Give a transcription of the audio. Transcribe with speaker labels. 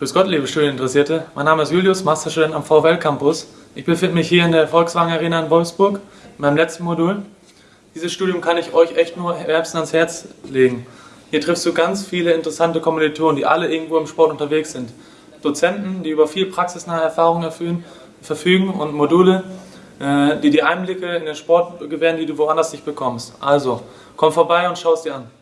Speaker 1: Grüß Gott, liebe Studieninteressierte. Mein Name ist Julius, Masterstudent am VWL Campus. Ich befinde mich hier in der Volkswagen Arena in Wolfsburg, in meinem letzten Modul. Dieses Studium kann ich euch echt nur wärmstens ans Herz legen. Hier triffst du ganz viele interessante Kommilitonen, die alle irgendwo im Sport unterwegs sind. Dozenten, die über viel praxisnahe Erfahrungen erfüllen, verfügen und Module, äh, die dir Einblicke in den Sport gewähren, die du woanders nicht bekommst. Also, komm vorbei und schau es dir an.